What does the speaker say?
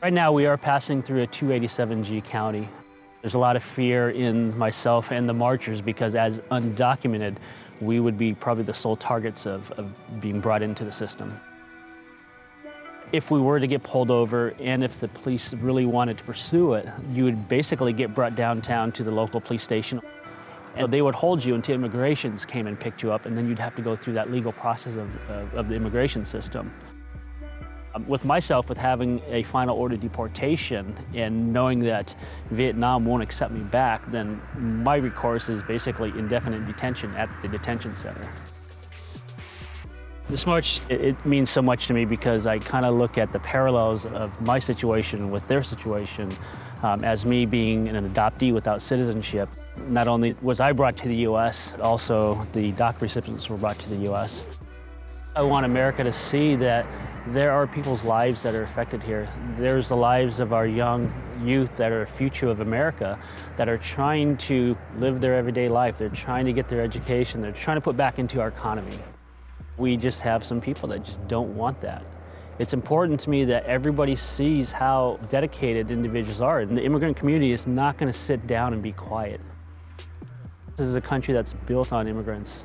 Right now we are passing through a 287G county. There's a lot of fear in myself and the marchers because as undocumented, we would be probably the sole targets of, of being brought into the system. If we were to get pulled over and if the police really wanted to pursue it, you would basically get brought downtown to the local police station. And they would hold you until immigrations came and picked you up, and then you'd have to go through that legal process of, of, of the immigration system. Um, with myself, with having a final order deportation and knowing that Vietnam won't accept me back, then my recourse is basically indefinite detention at the detention center. This march, it, means so much to me because I kind of look at the parallels of my situation with their situation um, as me being an adoptee without citizenship. Not only was I brought to the U.S., also the DACA recipients were brought to the U.S. I want America to see that there are people's lives that are affected here. There's the lives of our young youth that are the future of America that are trying to live their everyday life. They're trying to get their education. They're trying to put back into our economy. We just have some people that just don't want that. It's important to me that everybody sees how dedicated individuals are. And the immigrant community is not going to sit down and be quiet. This is a country that's built on immigrants.